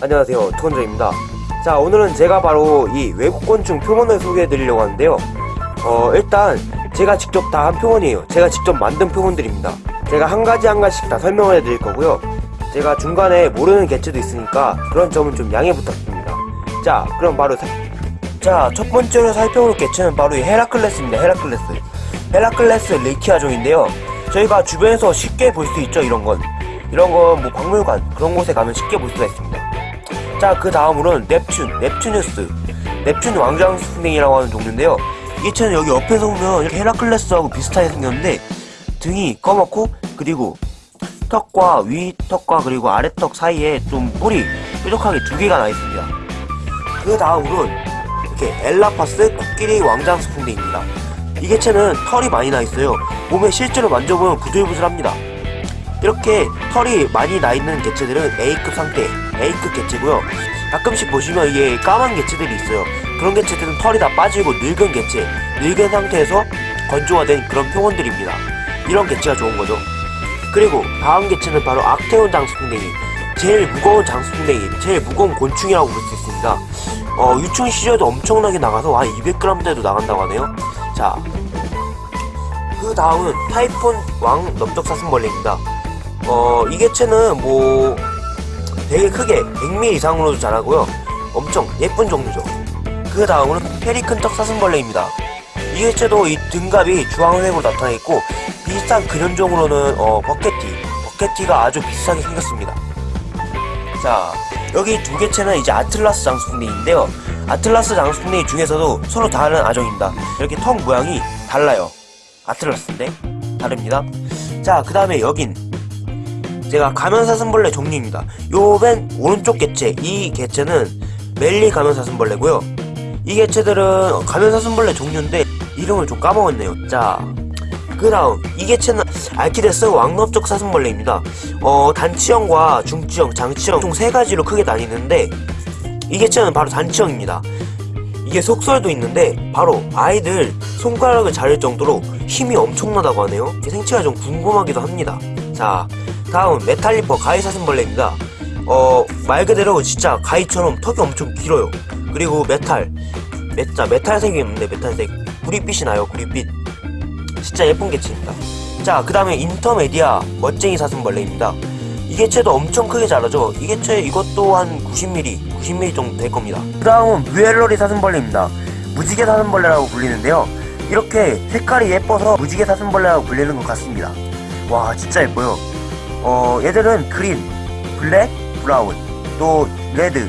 안녕하세요. 투건조입니다. 자 오늘은 제가 바로 이 외국곤충 표본을 소개해 드리려고 하는데요. 어 일단 제가 직접 다 한 표본이에요. 제가 직접 만든 표본들입니다. 제가 한 가지 한 가지씩 다 설명을 해 드릴 거고요. 제가 중간에 모르는 개체도 있으니까 그런 점은 좀 양해 부탁드립니다. 자 그럼 바로 자 첫 번째로 살펴볼 개체는 바로 이 헤라클레스입니다. 헤라클레스. 헤라클레스 리키 아종인데요 저희가 주변에서 쉽게 볼 수 있죠 이런 건 이런 건 뭐 박물관 그런 곳에 가면 쉽게 볼 수가 있습니다 자, 그 다음으로는 넵튠, 넵튜뉴스. 넵튠 왕장수풍뎅이라고 하는 종류인데요. 이게 쟤는 여기 옆에서 보면 이렇게 헤라클레스하고 비슷하게 생겼는데 등이 검었고 그리고 턱과 위 턱과 그리고 아래 턱 사이에 좀 뿔이 뾰족하게 두 개가 나 있습니다. 그 다음으로는 이렇게 엘라파스 코끼리 왕장수풍뎅입니다. 이 개체는 털이 많이 나 있어요. 몸에 실제로 만져보면 부들부들합니다. 이렇게 털이 많이 나 있는 개체들은 A급 상태, A급 개체고요. 가끔씩 보시면 이게 까만 개체들이 있어요. 그런 개체들은 털이 다 빠지고 늙은 개체, 늙은 상태에서 건조화된 그런 표본들입니다. 이런 개체가 좋은 거죠. 그리고 다음 개체는 바로 악태온 장수풍뎅이. 제일 무거운 장수풍뎅이, 제일 무거운 곤충이라고 볼 수 있습니다. 어, 유충 시절도 엄청나게 나가서 한 200g대도 나간다고 하네요. 자, 그 다음은 타이폰 왕 넓적사슴벌레입니다. 어, 이 개체는 뭐 되게 크게 100mm 이상으로도 자라고요. 엄청 예쁜 종류죠. 그 다음으로는 페리큰 떡사슴벌레입니다. 이 개체도 이 등갑이 주황색으로 나타나 있고 비슷한 근현종으로는 어, 버켓티, 버켓티가 아주 비슷하게 생겼습니다. 자, 여기 두 개체는 이제 아틀라스 장수풍뎅이인데요. 아틀라스 장수풍뎅이 중에서도 서로 다른 아종입니다. 이렇게 턱 모양이 달라요. 아틀라스인데 다릅니다. 자, 그 다음에 여긴 제가 가면사슴벌레 종류입니다. 요맨 오른쪽 개체, 이 개체는 멜리 가면사슴벌레고요. 이 개체들은 가면사슴벌레 종류인데 이름을 좀 까먹었네요. 자, 그 다음 이 개체는 알키데스 왕넓적 사슴벌레입니다. 어, 단치형과 중치형, 장치형 총 세 가지로 크게 나뉘는데 이 개체는 바로 단치형입니다. 이게 속설도 있는데 바로 아이들 손가락을 자를 정도로 힘이 엄청나다고 하네요. 제 생체가 좀 궁금하기도 합니다. 자, 다음 메탈리퍼 가위 사슴벌레입니다. 어, 말 그대로 진짜 가위처럼 턱이 엄청 길어요. 그리고 메탈, 메자 메탈색이 있는데 메탈색 구릿빛이 나요. 구릿빛. 진짜 예쁜 개체입니다. 자, 그 다음에 인터메디아 멋쟁이 사슴벌레입니다. 이 개체도 엄청 크게 자라죠. 이 개체 이것도 한 90mm, 90mm 정도 될 겁니다. 그 다음은 뮤엘러리 사슴벌레입니다. 무지개 사슴벌레라고 불리는데요. 이렇게 색깔이 예뻐서 무지개 사슴벌레라고 불리는 것 같습니다. 와, 진짜 예뻐요. 어, 얘들은 green, black, brown, 또 red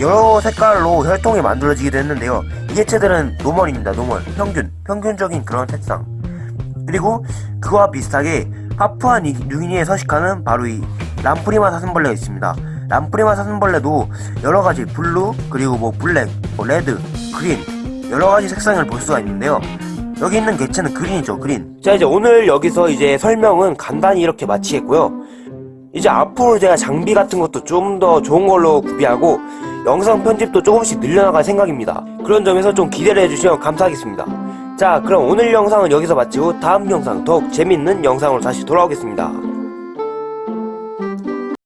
여러 색깔로 혈통이 만들어지기도 했는데요. 이 개체들은 normal입니다. normal, 평균, 평균적인 그런 색상. 그리고 그와 비슷하게 파푸아 뉴기니에 서식하는 바로 이 람프리마 사슴벌레가 있습니다. 람프리마 사슴벌레도 여러 가지 blue 그리고 뭐 black, 뭐 red, green 여러 가지 색상을 볼 수가 있는데요. 여기 있는 개체는 green이죠, green. 자, 이제 오늘 여기서 이제 설명은 간단히 이렇게 마치겠고요. 이제 앞으로 제가 장비 같은 것도 좀 더 좋은 걸로 구비하고 영상 편집도 조금씩 늘려나갈 생각입니다. 그런 점에서 좀 기대를 해주시면 감사하겠습니다. 자, 그럼 오늘 영상은 여기서 마치고 다음 영상 더욱 재밌는 영상으로 다시 돌아오겠습니다.